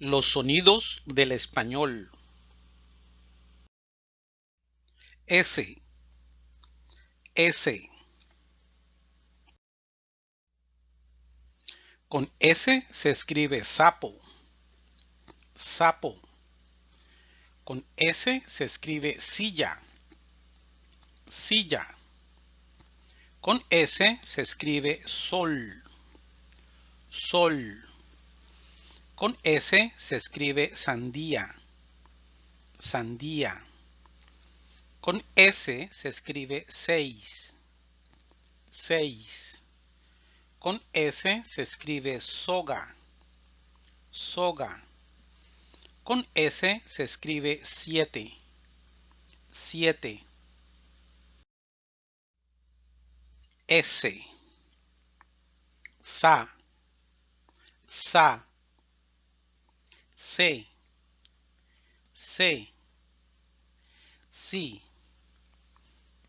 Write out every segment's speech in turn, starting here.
Los sonidos del español. S. S. Con S se escribe sapo. Sapo. Con S se escribe silla. Silla. Con S se escribe sol. Sol. Con S se escribe sandía. Sandía. Con S se escribe seis. Seis. Con S se escribe soga. Soga. Con S se escribe siete. Siete. S. Sa. Sa. C. C. Sí.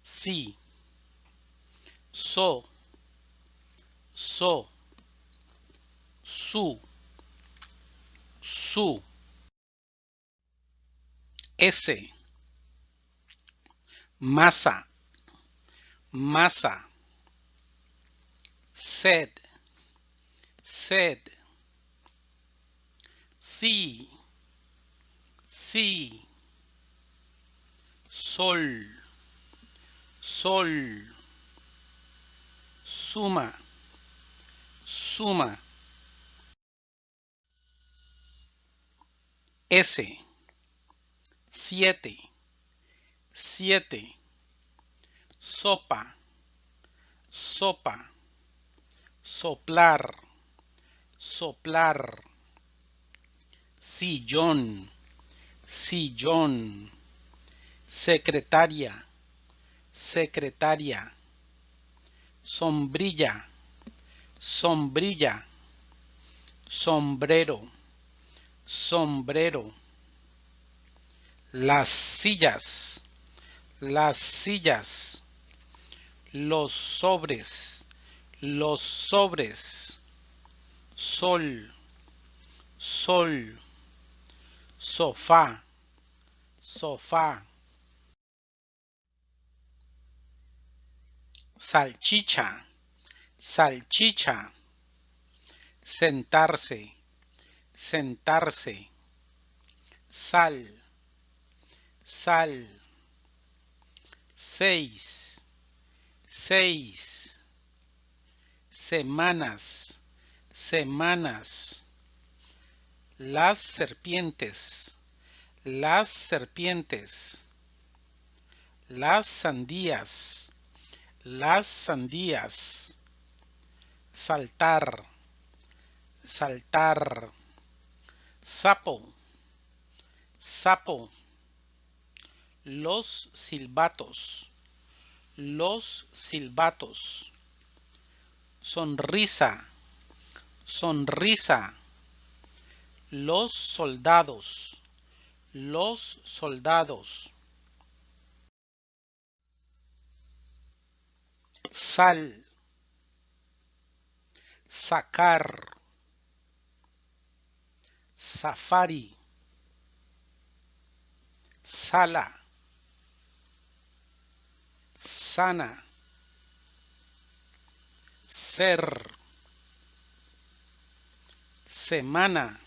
Sí. So. So. Su. Su. S. Masa. Masa. Sed. Sed. Sí. Sí. Sol. Sol. Suma. Suma. S. Siete. Siete. Sopa. Sopa. Soplar. Soplar. Sillón. Sillón. Secretaria. Secretaria. Sombrilla. Sombrilla. Sombrero. Sombrero. Las sillas. Las sillas. Los sobres. Los sobres. Sol. Sol. Sofá. Sofá. Salchicha. Salchicha. Sentarse. Sentarse. Sal. Sal. Seis. Seis. Semanas. Semanas. Las serpientes. Las serpientes. Las sandías. Las sandías. Saltar. Saltar. Sapo. Sapo. Los silbatos. Los silbatos. Sonrisa. Sonrisa. Los soldados. Los soldados. Sal. Sacar. Safari. Sala. Sana. Ser. Semana.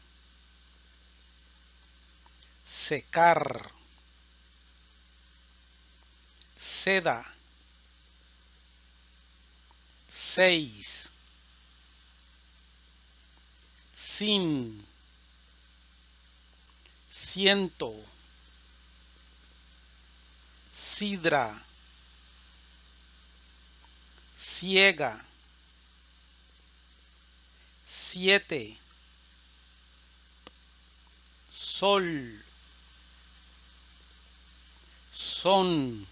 Secar. Seda. Seis. Sin. Ciento. Sidra. Ciega. Siete. Sol. Son.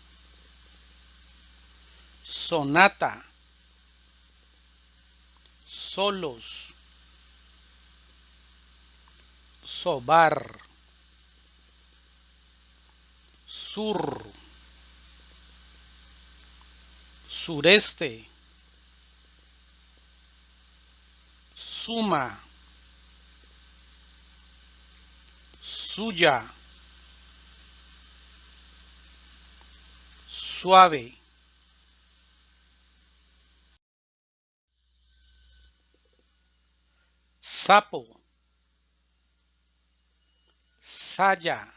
Sonata. Solos. Sobar. Sur. Sureste. Suma. suya, suave, sapo, saya,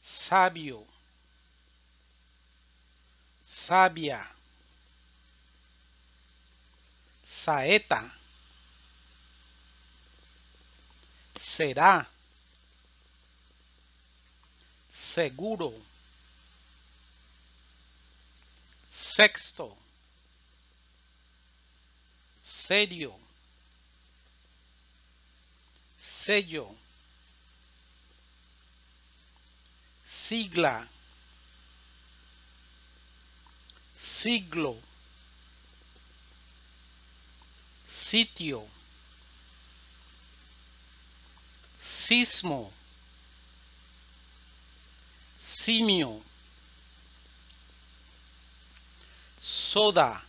sabio, sabia, saeta, será, seguro, sexto, serio, sello, sigla, siglo, sitio, sismo, simio, soda,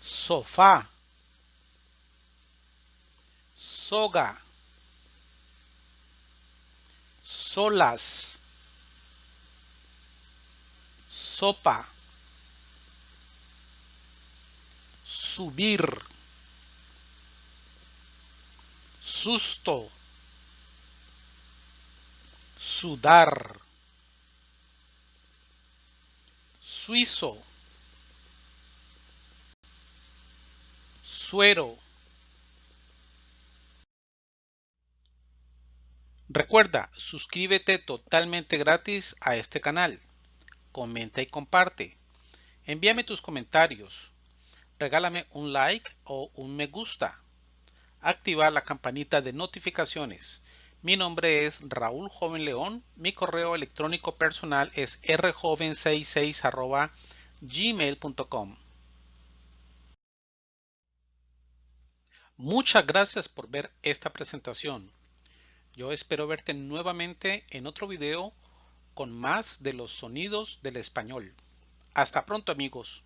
sofá, soga, solas, sopa, subir, susto, sudar, suizo, suero. Recuerda, suscríbete totalmente gratis a este canal. Comenta y comparte. Envíame tus comentarios. Regálame un like o un me gusta. Activa la campanita de notificaciones. Mi nombre es Raúl Joven León. Mi correo electrónico personal es rjoven66 gmail.com. Muchas gracias por ver esta presentación. Yo espero verte nuevamente en otro video con más de los sonidos del español. Hasta pronto amigos.